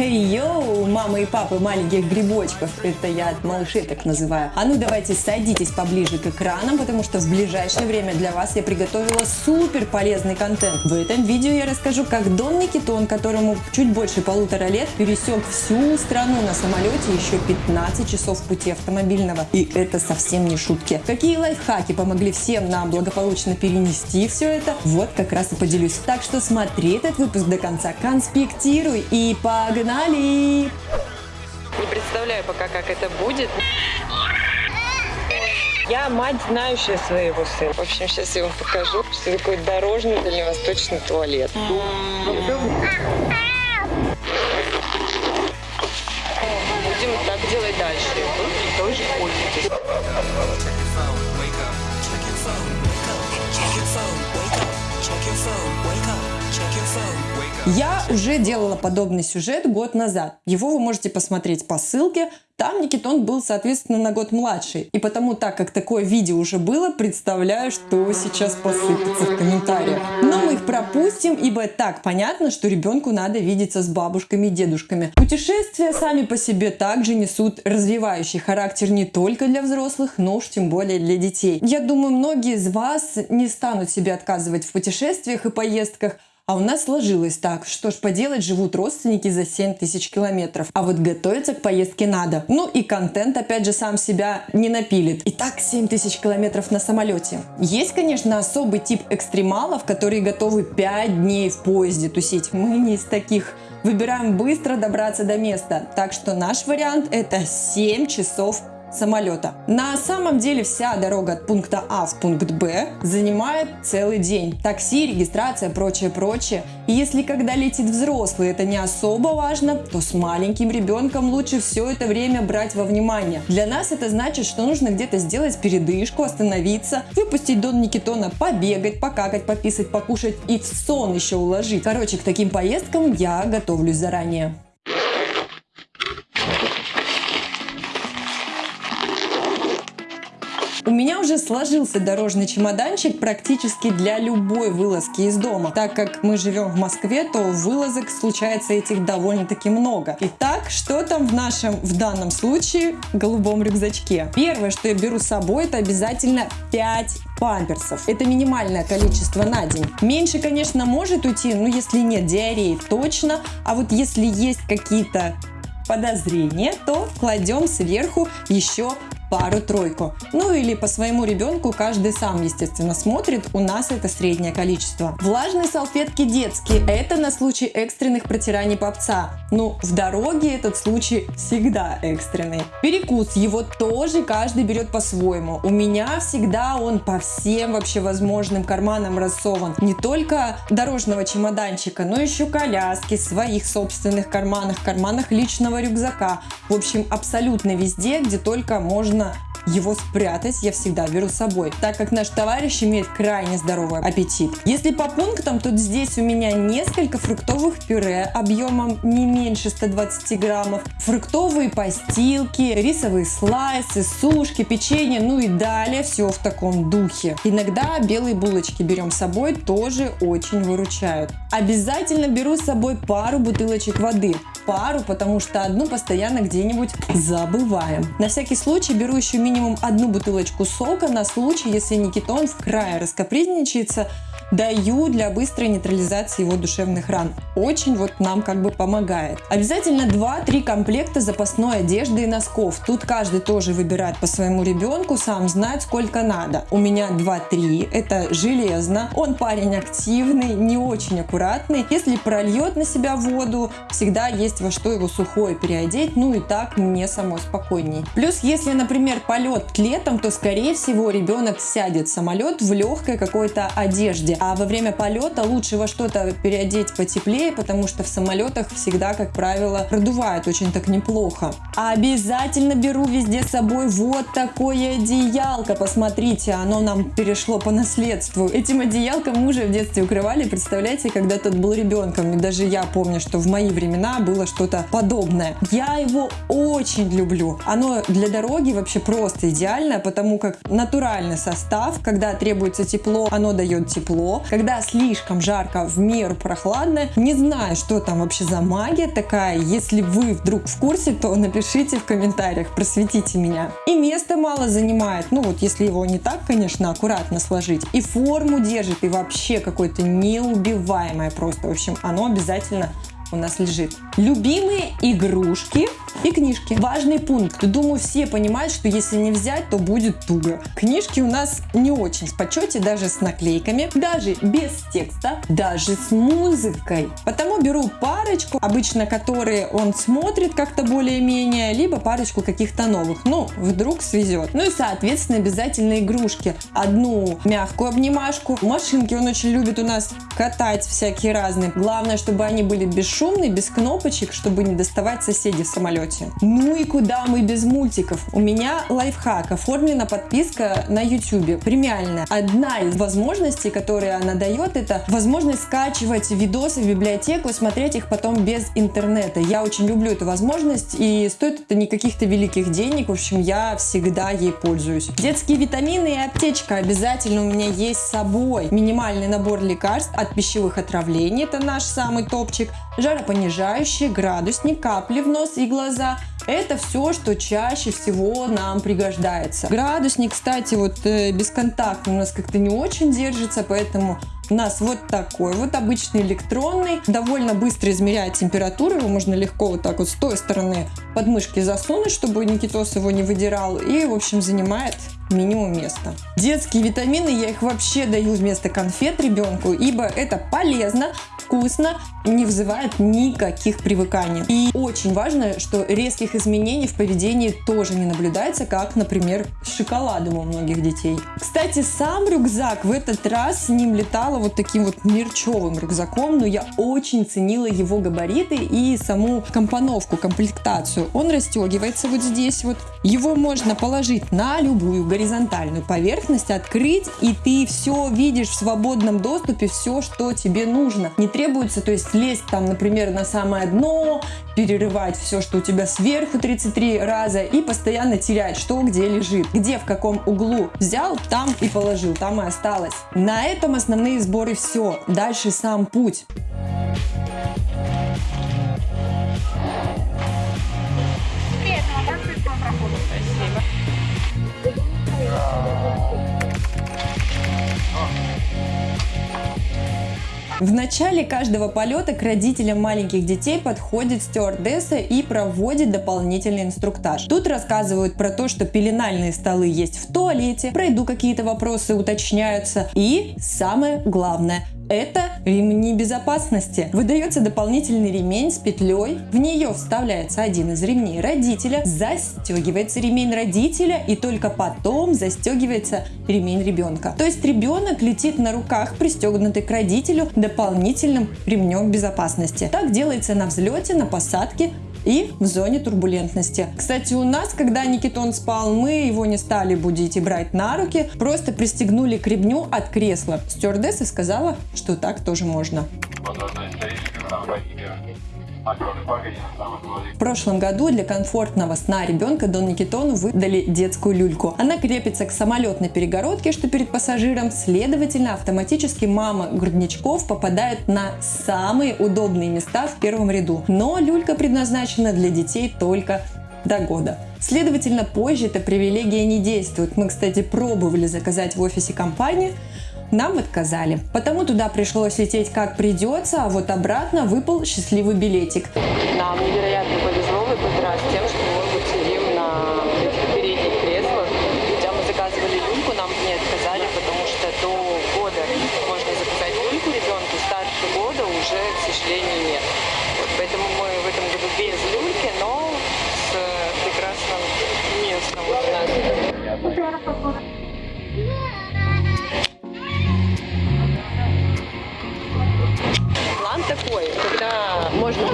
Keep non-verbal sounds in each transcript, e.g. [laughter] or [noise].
Хей-йоу, мамы и папы маленьких грибочков. Это я от малышей так называю. А ну давайте садитесь поближе к экранам, потому что в ближайшее время для вас я приготовила супер полезный контент. В этом видео я расскажу, как Дон Никитон, которому чуть больше полутора лет, пересек всю страну на самолете еще 15 часов пути автомобильного. И это совсем не шутки. Какие лайфхаки помогли всем нам благополучно перенести все это, вот как раз и поделюсь. Так что смотри этот выпуск до конца, конспектируй и погнали! Погнали! Не представляю пока, как это будет. Я мать, знающая своего сына. В общем, сейчас я вам покажу, что такое дорожный дальневосточный туалет. Я уже делала подобный сюжет год назад. Его вы можете посмотреть по ссылке. Там Никитон был, соответственно, на год младший. И потому, так как такое видео уже было, представляю, что сейчас посыпется в комментариях. Но мы их пропустим, ибо так понятно, что ребенку надо видеться с бабушками и дедушками. Путешествия сами по себе также несут развивающий характер не только для взрослых, но уж тем более для детей. Я думаю, многие из вас не станут себе отказывать в путешествиях и поездках, а у нас сложилось так, что ж поделать, живут родственники за 7 тысяч километров. А вот готовиться к поездке надо. Ну и контент, опять же, сам себя не напилит. Итак, 7 тысяч километров на самолете. Есть, конечно, особый тип экстремалов, которые готовы 5 дней в поезде тусить. Мы не из таких. Выбираем быстро добраться до места. Так что наш вариант это 7 часов самолета. На самом деле вся дорога от пункта А в пункт Б занимает целый день. Такси, регистрация, прочее, прочее. И если когда летит взрослый это не особо важно, то с маленьким ребенком лучше все это время брать во внимание. Для нас это значит, что нужно где-то сделать передышку, остановиться, выпустить Дон Никитона, побегать, покакать, пописать, покушать и в сон еще уложить. Короче, к таким поездкам я готовлюсь заранее. У меня уже сложился дорожный чемоданчик практически для любой вылазки из дома. Так как мы живем в Москве, то вылазок случается этих довольно-таки много. Итак, что там в нашем, в данном случае, голубом рюкзачке? Первое, что я беру с собой, это обязательно 5 памперсов. Это минимальное количество на день. Меньше, конечно, может уйти, но если нет диареи, точно. А вот если есть какие-то подозрения, то кладем сверху еще пару-тройку. Ну или по своему ребенку каждый сам, естественно, смотрит. У нас это среднее количество. Влажные салфетки детские. Это на случай экстренных протираний попца. Ну, в дороге этот случай всегда экстренный. Перекус. Его тоже каждый берет по-своему. У меня всегда он по всем вообще возможным карманам рассован. Не только дорожного чемоданчика, но еще коляски, своих собственных карманах, карманах личного рюкзака. В общем, абсолютно везде, где только можно нужно его спрятать я всегда беру с собой, так как наш товарищ имеет крайне здоровый аппетит. Если по пунктам, то здесь у меня несколько фруктовых пюре объемом не меньше 120 граммов, фруктовые постилки, рисовые слайсы, сушки, печенье, ну и далее все в таком духе. Иногда белые булочки берем с собой, тоже очень выручают. Обязательно беру с собой пару бутылочек воды пару, потому что одну постоянно где-нибудь забываем. На всякий случай беру еще минимум одну бутылочку сока на случай, если Никитон в крае раскапризничается, даю для быстрой нейтрализации его душевных ран. Очень вот нам как бы помогает. Обязательно 2-3 комплекта запасной одежды и носков. Тут каждый тоже выбирает по своему ребенку, сам знает сколько надо. У меня 2-3, это железно. Он парень активный, не очень аккуратный. Если прольет на себя воду, всегда есть во что его сухое переодеть, ну и так мне самой спокойней. Плюс, если, например, полет летом, то скорее всего ребенок сядет в самолет в легкой какой-то одежде. А во время полета лучше во что-то переодеть потеплее, потому что в самолетах всегда, как правило, продувает очень так неплохо. Обязательно беру везде с собой вот такое одеялко. Посмотрите, оно нам перешло по наследству. Этим одеялком мужа в детстве укрывали, представляете, когда тот был ребенком. И даже я помню, что в мои времена было что-то подобное. Я его очень люблю. Оно для дороги вообще просто идеальное, потому как натуральный состав, когда требуется тепло, оно дает тепло, когда слишком жарко, в меру прохладно. Не знаю, что там вообще за магия такая. Если вы вдруг в курсе, то напишите в комментариях, просветите меня. И место мало занимает, ну вот если его не так, конечно, аккуратно сложить. И форму держит, и вообще какое-то неубиваемое просто. В общем, оно обязательно у нас лежит. Любимые игрушки и книжки. Важный пункт. Думаю, все понимают, что если не взять, то будет туго. Книжки у нас не очень в почете, даже с наклейками, даже без текста, даже с музыкой. Потому беру парочку, обычно которые он смотрит как-то более-менее, либо парочку каких-то новых. Ну, вдруг свезет. Ну и, соответственно, обязательно игрушки. Одну мягкую обнимашку. Машинки он очень любит у нас катать всякие разные. Главное, чтобы они были бесшумные, без кнопочек, чтобы не доставать соседей в самолете. Ну и куда мы без мультиков? У меня лайфхак. Оформлена подписка на YouTube. Премиальная. Одна из возможностей, которые она дает, это возможность скачивать видосы в библиотеку, смотреть их потом без интернета. Я очень люблю эту возможность и стоит это не каких-то великих денег. В общем, я всегда ей пользуюсь. Детские витамины и аптечка обязательно у меня есть с собой. Минимальный набор лекарств от пищевых отравлений, это наш самый топчик, жаропонижающий, градусник, капли в нос и глаза. Это все, что чаще всего нам пригождается. Градусник, кстати, вот э, бесконтактный у нас как-то не очень держится, поэтому у нас вот такой вот обычный электронный, довольно быстро измеряет температуру, его можно легко вот так вот с той стороны подмышки засунуть, чтобы Никитос его не выдирал, и, в общем, занимает минимум места. Детские витамины я их вообще даю вместо конфет ребенку, ибо это полезно, вкусно, не вызывает никаких привыканий. И очень важно, что резких изменений в поведении тоже не наблюдается, как, например, с шоколадом у многих детей. Кстати, сам рюкзак в этот раз с ним летала вот таким вот мерчевым рюкзаком, но я очень ценила его габариты и саму компоновку, комплектацию. Он расстегивается вот здесь вот. Его можно положить на любую горизонтальную поверхность, открыть, и ты все видишь в свободном доступе, все, что тебе нужно. Не требуется, то есть лезть там, например, на самое дно, перерывать все, что у тебя сверху 33 раза и постоянно терять, что где лежит, где в каком углу взял, там и положил, там и осталось. На этом основные сборы все. Дальше сам путь. В начале каждого полета к родителям маленьких детей подходит стюардесса и проводит дополнительный инструктаж. Тут рассказывают про то, что пеленальные столы есть в туалете, про еду какие-то вопросы уточняются и самое главное – это ремни безопасности. Выдается дополнительный ремень с петлей, в нее вставляется один из ремней родителя, застегивается ремень родителя и только потом застегивается ремень ребенка. То есть ребенок летит на руках, пристегнутый к родителю дополнительным ремнем безопасности. Так делается на взлете, на посадке, и в зоне турбулентности. Кстати, у нас, когда Никитон спал, мы его не стали будить и брать на руки, просто пристегнули к ремню от кресла. Стюардесса сказала, что так тоже можно. В прошлом году для комфортного сна ребенка Дон Никитону выдали детскую люльку. Она крепится к самолетной перегородке, что перед пассажиром, следовательно, автоматически мама грудничков попадает на самые удобные места в первом ряду. Но люлька предназначена для детей только до года. Следовательно, позже эта привилегия не действует. Мы, кстати, пробовали заказать в офисе компании, нам отказали. Потому туда пришлось лететь как придется, а вот обратно выпал счастливый билетик. Нам невероятно повезло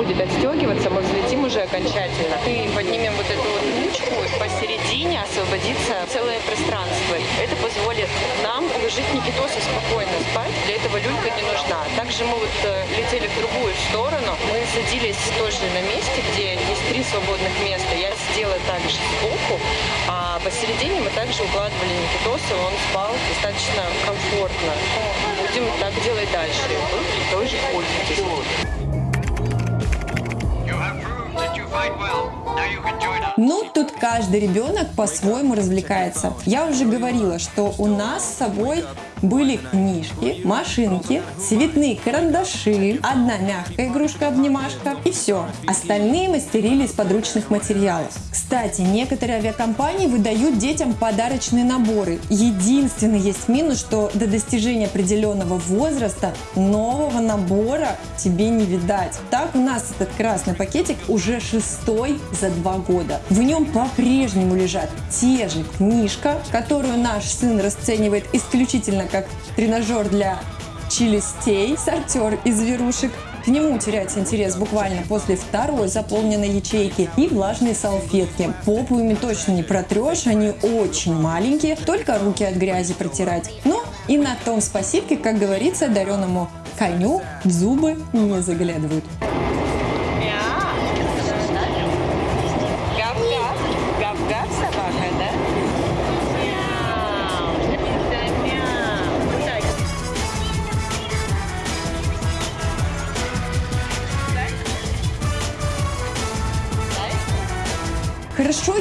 будет отстегиваться, мы взлетим уже окончательно. И поднимем вот эту вот ручку, посередине освободится целое пространство. Это позволит нам уложить Никитоса спокойно спать. Для этого люлька не нужна. Также мы вот э, летели в другую сторону. Мы садились тоже на месте, где есть три свободных места. Я сидела также сбоку, а посередине мы также укладывали Никитоса, он спал достаточно комфортно. Будем так делать дальше. Вы тоже пользуйтесь. Ну, тут каждый ребенок по-своему развлекается. Я уже говорила, что у нас с собой были книжки, машинки, цветные карандаши, одна мягкая игрушка-обнимашка и все. Остальные мастерили из подручных материалов. Кстати, некоторые авиакомпании выдают детям подарочные наборы. Единственный есть минус, что до достижения определенного возраста нового набора тебе не видать. Так у нас этот красный пакетик уже шестой за два года. В нем по-прежнему лежат те же книжка, которую наш сын расценивает исключительно как тренажер для челюстей, сортер из зверушек. К нему теряется интерес буквально после второй заполненной ячейки и влажные салфетки. Попу ими точно не протрешь, они очень маленькие, только руки от грязи протирать. Ну и на том спасибо, как говорится, дареному коню зубы не заглядывают.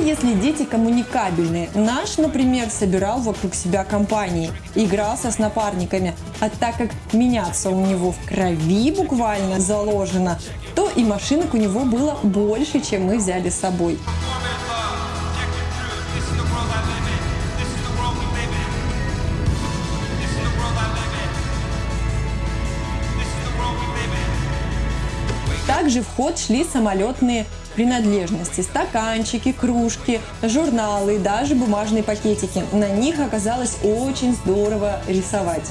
Если дети коммуникабельные. Наш, например, собирал вокруг себя компании, игрался с напарниками. А так как меняться у него в крови буквально заложено, то и машинок у него было больше, чем мы взяли с собой. Также в ход шли самолетные принадлежности, стаканчики, кружки, журналы и даже бумажные пакетики. На них оказалось очень здорово рисовать.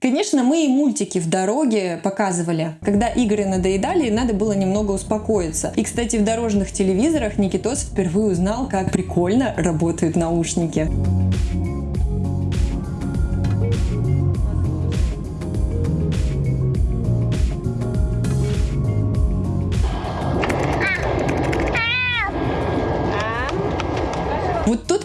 Конечно, мы и мультики в дороге показывали. Когда игры надоедали, надо было немного успокоиться. И, кстати, в дорожных телевизорах Никитос впервые узнал, как прикольно работают наушники.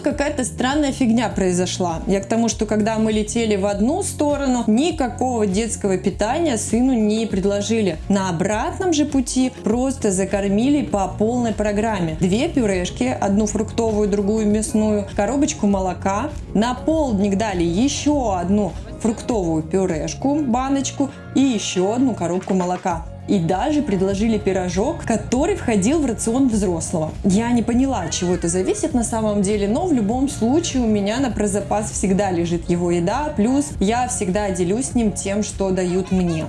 Какая-то странная фигня произошла. Я к тому, что когда мы летели в одну сторону, никакого детского питания сыну не предложили. На обратном же пути просто закормили по полной программе. Две пюрешки, одну фруктовую, другую мясную, коробочку молока. На полдник дали еще одну фруктовую пюрешку, баночку и еще одну коробку молока и даже предложили пирожок, который входил в рацион взрослого. Я не поняла, чего это зависит на самом деле, но в любом случае у меня на прозапас всегда лежит его еда, плюс я всегда делюсь с ним тем, что дают мне.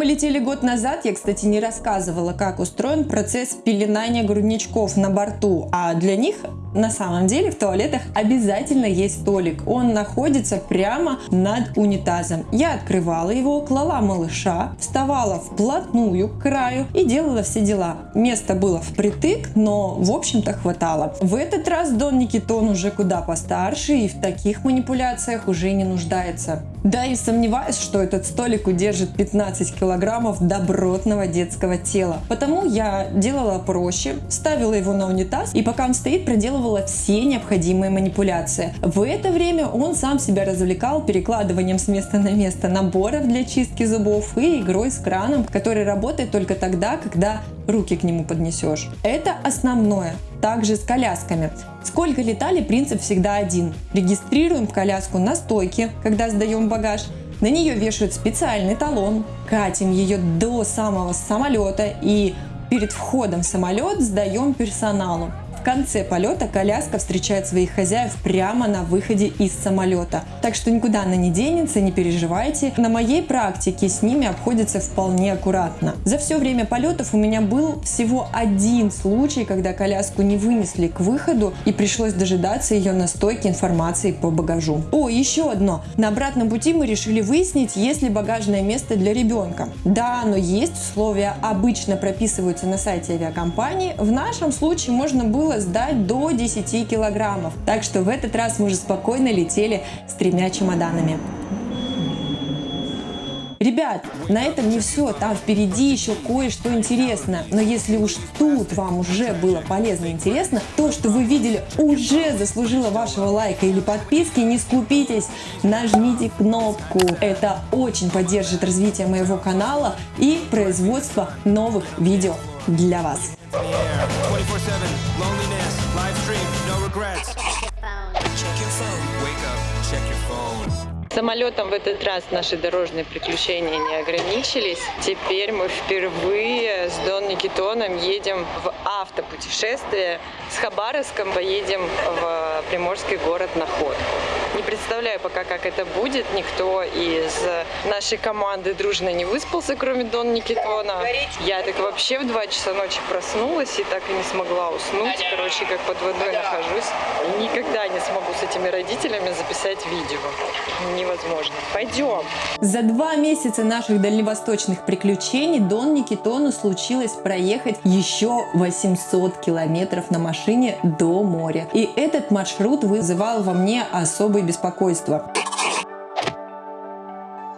Мы летели год назад, я, кстати, не рассказывала, как устроен процесс пеленания грудничков на борту, а для них на самом деле в туалетах обязательно есть столик. Он находится прямо над унитазом. Я открывала его, клала малыша, вставала вплотную к краю и делала все дела. Место было впритык, но в общем-то хватало. В этот раз Дон Никитон уже куда постарше и в таких манипуляциях уже не нуждается. Да и сомневаюсь, что этот столик удержит 15 килограммов добротного детского тела. Потому я делала проще, ставила его на унитаз и пока он стоит, проделывала все необходимые манипуляции. В это время он сам себя развлекал перекладыванием с места на место наборов для чистки зубов и игрой с краном, который работает только тогда, когда руки к нему поднесешь. Это основное. Также с колясками. Сколько летали, принцип всегда один. Регистрируем коляску на стойке, когда сдаем багаж. На нее вешают специальный талон, катим ее до самого самолета и перед входом в самолет сдаем персоналу. В конце полета коляска встречает своих хозяев прямо на выходе из самолета. Так что никуда она не денется, не переживайте. На моей практике с ними обходится вполне аккуратно. За все время полетов у меня был всего один случай, когда коляску не вынесли к выходу и пришлось дожидаться ее на стойке информации по багажу. О, еще одно. На обратном пути мы решили выяснить, есть ли багажное место для ребенка. Да, но есть условия, обычно прописываются на сайте авиакомпании. В нашем случае можно было сдать до 10 килограммов. Так что в этот раз мы уже спокойно летели с тремя чемоданами. Ребят, на этом не все, там впереди еще кое-что интересное. Но если уж тут вам уже было полезно и интересно, то, что вы видели, уже заслужило вашего лайка или подписки, не скупитесь, нажмите кнопку. Это очень поддержит развитие моего канала и производство новых видео для вас. Самолетом в этот раз наши дорожные приключения не ограничились. Теперь мы впервые с Дон Никитоном едем в автопутешествие. С Хабаровском поедем в приморский город Наход. Не представляю пока, как это будет. Никто из нашей команды дружно не выспался, кроме Дон Никитона. Я так вообще в 2 часа ночи проснулась и так и не смогла уснуть. Короче, как под водой нахожусь. Никогда не смогу с этими родителями записать видео невозможно. Пойдем. За два месяца наших дальневосточных приключений Дон Никитону случилось проехать еще 800 километров на машине до моря. И этот маршрут вызывал во мне особое беспокойство.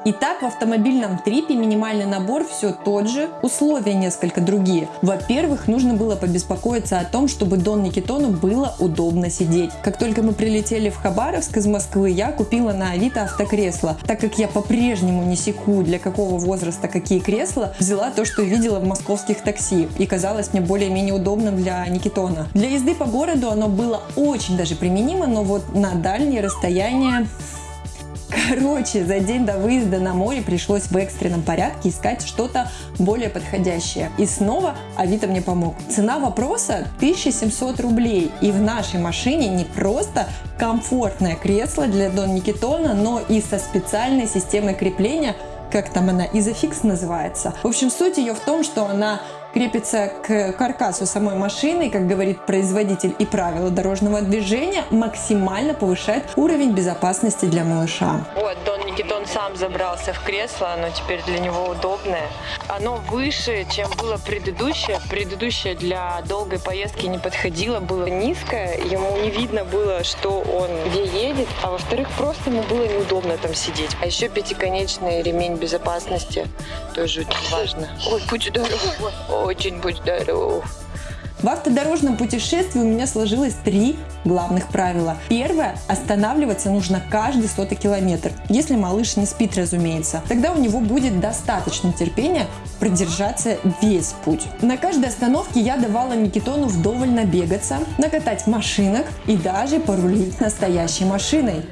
Итак, в автомобильном трипе минимальный набор все тот же, условия несколько другие. Во-первых, нужно было побеспокоиться о том, чтобы Дон Никитону было удобно сидеть. Как только мы прилетели в Хабаровск из Москвы, я купила на Авито автокресло. Так как я по-прежнему не секу, для какого возраста какие кресла, взяла то, что видела в московских такси и казалось мне более-менее удобным для Никитона. Для езды по городу оно было очень даже применимо, но вот на дальние расстояния Короче, за день до выезда на море пришлось в экстренном порядке искать что-то более подходящее. И снова Авито мне помог. Цена вопроса 1700 рублей. И в нашей машине не просто комфортное кресло для Дон Никитона, но и со специальной системой крепления, как там она, изофикс называется. В общем, суть ее в том, что она крепится к каркасу самой машины, как говорит производитель и правила дорожного движения, максимально повышает уровень безопасности для малыша. Вот, Дон Никитон сам забрался в кресло, оно теперь для него удобное. Оно выше, чем было предыдущее. Предыдущее для долгой поездки не подходило, было низкое, ему не видно было, что он где едет, а во-вторых, просто ему было неудобно там сидеть. А еще пятиконечный ремень безопасности тоже очень важно. Ой, будь здоров очень будь здоров. В автодорожном путешествии у меня сложилось три главных правила. Первое – останавливаться нужно каждый сотый километр, если малыш не спит, разумеется. Тогда у него будет достаточно терпения продержаться весь путь. На каждой остановке я давала Никитону вдоволь набегаться, накатать машинок и даже порулить настоящей машиной.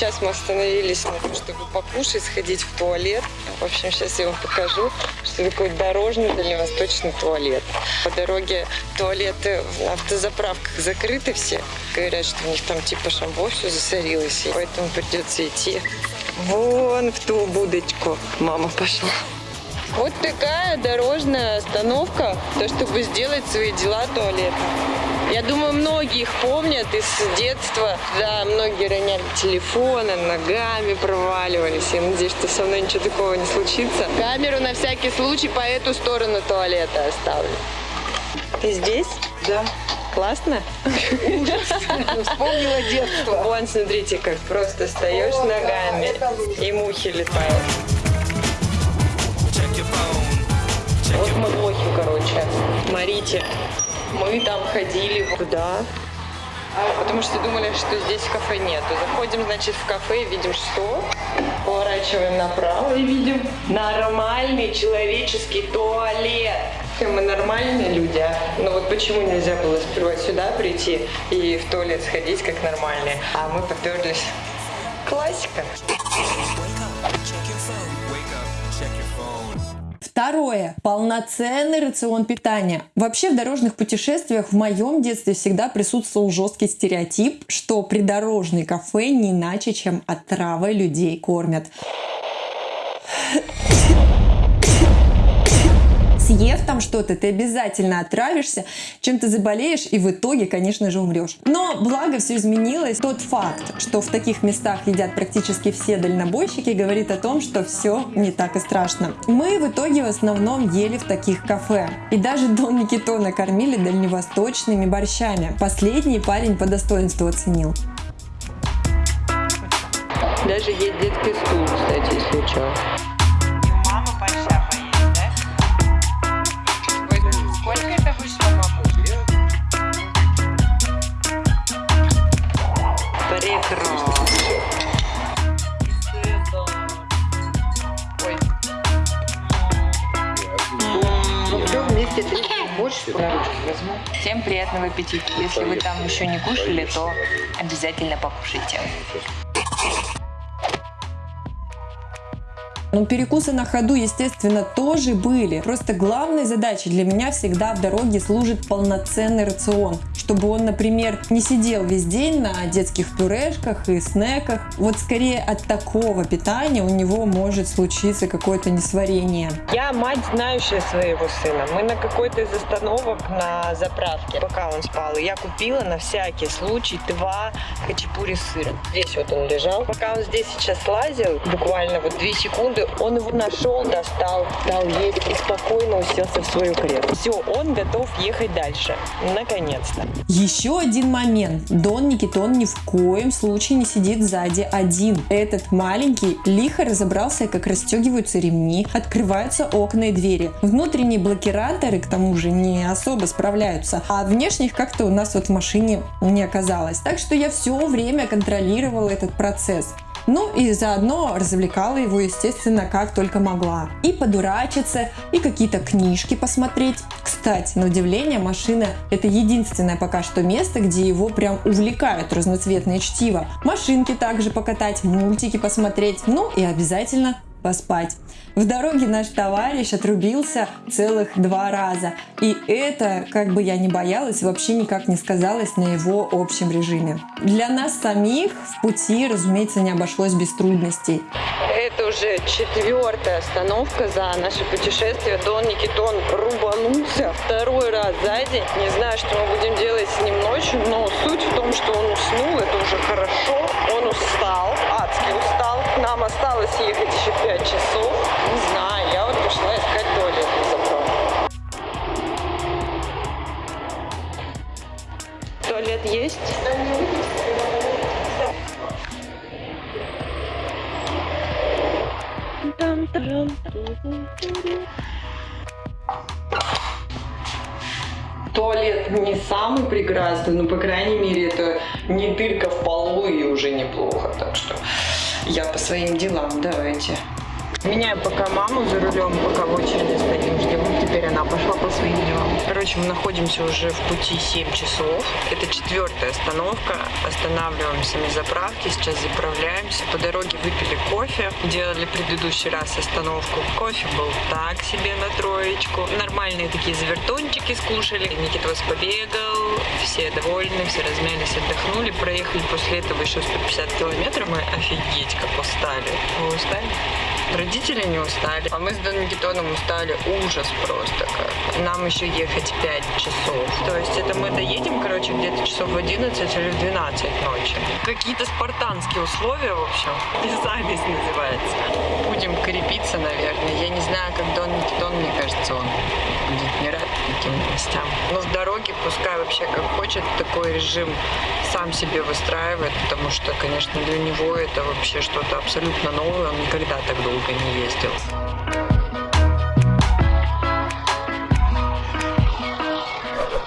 Сейчас мы остановились на том, чтобы покушать, сходить в туалет. В общем, сейчас я вам покажу, что такое дорожный дальневосточный туалет. По дороге туалеты в автозаправках закрыты все. Говорят, что у них там типа шамбо все засорилось, и поэтому придется идти вон в ту будочку. Мама пошла. Вот такая дорожная остановка, то чтобы сделать свои дела туалета. Я думаю, многие их помнят из детства. Да, многие роняли телефоны, ногами проваливались. Я надеюсь, что со мной ничего такого не случится. Камеру на всякий случай по эту сторону туалета оставлю. Ты здесь? Да. Классно? Вспомнила детство. Вон, смотрите, как просто встаешь ногами и мухи летают. Вот мы лохи, короче. Смотрите, мы там ходили туда, потому что думали, что здесь кафе нету. Заходим, значит, в кафе и видим, что? Поворачиваем направо и видим нормальный человеческий туалет. Мы нормальные люди, а? но вот почему нельзя было сперва сюда прийти и в туалет сходить как нормальные, а мы поперлись. Классика. Второе. Полноценный рацион питания. Вообще в дорожных путешествиях в моем детстве всегда присутствовал жесткий стереотип, что придорожные кафе не иначе, чем отравой людей кормят. Съев там что-то, ты обязательно отравишься, чем-то заболеешь и в итоге, конечно же, умрешь. Но благо все изменилось. Тот факт, что в таких местах едят практически все дальнобойщики, говорит о том, что все не так и страшно. Мы в итоге в основном ели в таких кафе. И даже Дон Никитона кормили дальневосточными борщами. Последний парень по достоинству оценил. Даже есть детский стул, кстати, что. Всем приятного аппетита. Если вы там еще не кушали, то обязательно покушайте. Но перекусы на ходу, естественно, тоже были. Просто главной задачей для меня всегда в дороге служит полноценный рацион. Чтобы он, например, не сидел весь день на детских пюрешках и снеках. Вот скорее от такого питания у него может случиться какое-то несварение. Я мать, знающая своего сына. Мы на какой-то из остановок на заправке, пока он спал, я купила на всякий случай два хачапури с сыром. Здесь вот он лежал. Пока он здесь сейчас лазил, буквально вот две секунды, секунды он его нашел, достал, дал есть и спокойно уселся в свою кресло. Все, он готов ехать дальше. Наконец-то. Еще один момент. Дон Никитон ни в коем случае не сидит сзади один. Этот маленький лихо разобрался, как расстегиваются ремни, открываются окна и двери. Внутренние блокираторы, к тому же, не особо справляются, а внешних как-то у нас вот в машине не оказалось. Так что я все время контролировала этот процесс. Ну и заодно развлекала его, естественно, как только могла. И подурачиться, и какие-то книжки посмотреть. Кстати, на удивление, машина это единственное пока что место, где его прям увлекают разноцветные чтива. Машинки также покатать, мультики посмотреть, ну и обязательно поспать. В дороге наш товарищ отрубился целых два раза. И это, как бы я ни боялась, вообще никак не сказалось на его общем режиме. Для нас самих в пути, разумеется, не обошлось без трудностей. Это уже четвертая остановка за наше путешествие. Дон Никитон рубанулся второй раз за день. Не знаю, что мы будем делать с ним ночью, но суть в том, что он уснул, это уже хорошо. Он устал, адски устал. Нам осталось ехать еще 5 часов. Не знаю, я вот пошла искать туалет. Туалет есть? Туалет не самый прекрасный, но, по крайней мере, это не дырка в полу и уже неплохо. Так что я по своим делам, давайте. Меняем пока маму за рулем, пока в очереди ждем. Теперь она пошла по своим делам. Короче, мы находимся уже в пути 7 часов. Это четвертая остановка. Останавливаемся на заправке, сейчас заправляемся. По дороге выпили кофе. Делали предыдущий раз остановку. Кофе был так себе на троечку. Нормальные такие завертончики скушали. Никита вас побегал. Все довольны, все размялись, отдохнули. Проехали после этого еще 150 километров. Мы офигеть как устали. Вы устали? Родители не устали, а мы с Дон Никитоном устали ужас просто как. Нам еще ехать 5 часов. То есть это мы доедем, короче, где-то часов в 11 или в 12 ночи. Какие-то спартанские условия, в общем. [laughs] Запись называется. Будем крепиться, наверное. Я не знаю, как Дон Никитон, мне кажется, он не рад таким новостям. Но в дороге пускай вообще как хочет такой режим сам себе выстраивает, потому что, конечно, для него это вообще что-то абсолютно новое. Он никогда так долго не ездил.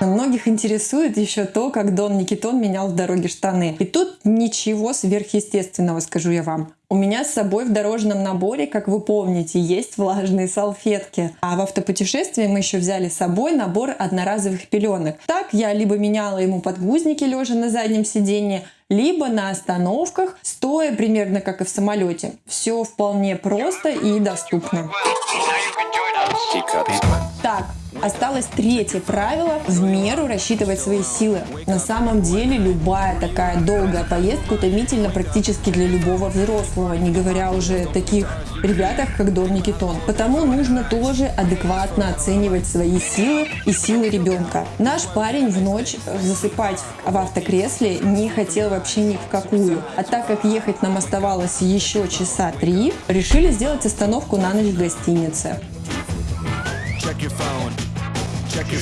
Многих интересует еще то, как Дон Никитон менял в дороге штаны. И тут ничего сверхъестественного, скажу я вам. У меня с собой в дорожном наборе, как вы помните, есть влажные салфетки. А в автопутешествии мы еще взяли с собой набор одноразовых пеленок. Так я либо меняла ему подгузники лежа на заднем сиденье, либо на остановках, стоя примерно как и в самолете. Все вполне просто и доступно. Так, осталось третье правило – в меру рассчитывать свои силы. На самом деле любая такая долгая поездка утомительна практически для любого взрослого, не говоря уже таких ребятах, как Дон Никитон. Потому нужно тоже адекватно оценивать свои силы и силы ребенка. Наш парень в ночь засыпать в автокресле не хотел вообще ни в какую. А так как ехать нам оставалось еще часа три, решили сделать остановку на ночь в гостинице.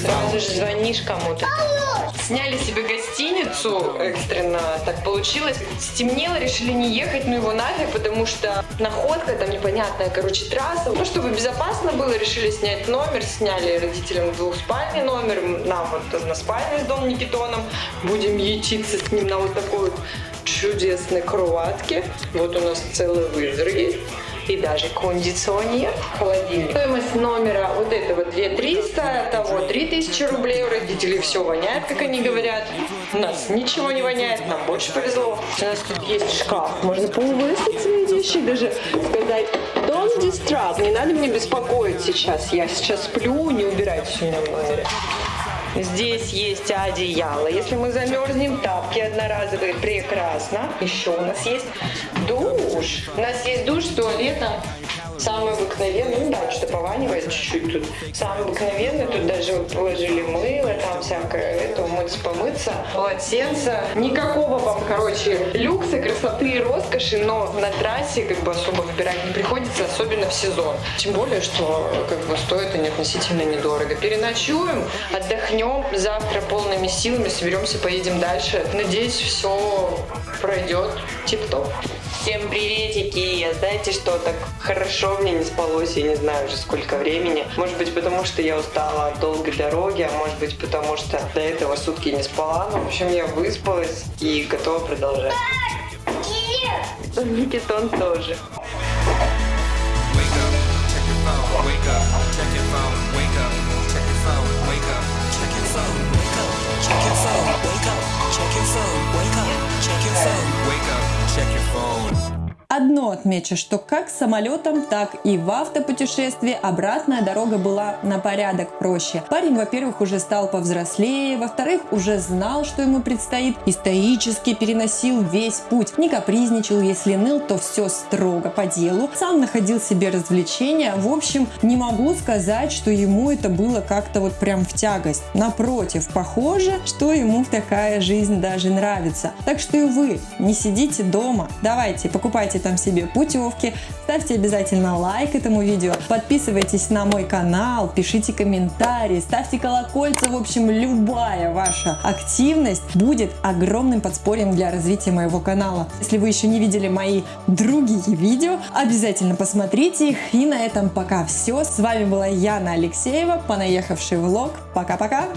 Сразу же звонишь кому-то. Сняли себе гостиницу экстренно, так получилось. Стемнело, решили не ехать, ну его нафиг, потому что находка, там непонятная, короче, трасса. Ну, чтобы безопасно было, решили снять номер, сняли родителям двухспальный номер, нам вот на спальне с Доном Никитоном. Будем ячиться с ним на вот такой вот чудесной кроватке. Вот у нас целый вызор есть и даже кондиционер, холодильник. Стоимость номера вот этого 2300, того 3000 рублей. У родителей все воняет, как они говорят. У нас ничего не воняет, нам больше повезло. У нас тут есть шкаф, можно повысить свои вещи, даже сказать Don't disturb, не надо мне беспокоить сейчас, я сейчас сплю, не убирайтесь у меня в номере. Здесь есть одеяло. Если мы замерзнем, тапки одноразовые. Прекрасно. Еще у нас есть душ. У нас есть душ с туалетом Самый обыкновенный, ну да, что пованивает чуть-чуть тут. Самый обыкновенный, тут даже вот положили мыло, там всякое, это умыться, помыться, полотенце. Никакого вам, короче, люкса, красоты и роскоши, но на трассе как бы особо выбирать не приходится, особенно в сезон. Тем более, что как бы стоят они относительно недорого. Переночуем, отдохнем, завтра полными силами соберемся, поедем дальше. Надеюсь, все пройдет тип-топ. Всем приветики! Знаете что, так хорошо мне не спалось, я не знаю уже сколько времени. Может быть потому, что я устала от долгой дороги, а может быть потому, что до этого сутки не спала. Но, в общем, я выспалась и готова продолжать. Никитон тоже. check your phone. Одно отмечу, что как самолетом, так и в автопутешествии обратная дорога была на порядок проще. Парень, во-первых, уже стал повзрослее, во-вторых, уже знал, что ему предстоит, и стоически переносил весь путь. Не капризничал, если ныл, то все строго по делу. Сам находил себе развлечения. В общем, не могу сказать, что ему это было как-то вот прям в тягость. Напротив, похоже, что ему такая жизнь даже нравится. Так что и вы не сидите дома. Давайте, покупайте там себе путевки. Ставьте обязательно лайк этому видео, подписывайтесь на мой канал, пишите комментарии, ставьте колокольца. В общем, любая ваша активность будет огромным подспорьем для развития моего канала. Если вы еще не видели мои другие видео, обязательно посмотрите их. И на этом пока все. С вами была Яна Алексеева, понаехавший влог. Пока-пока!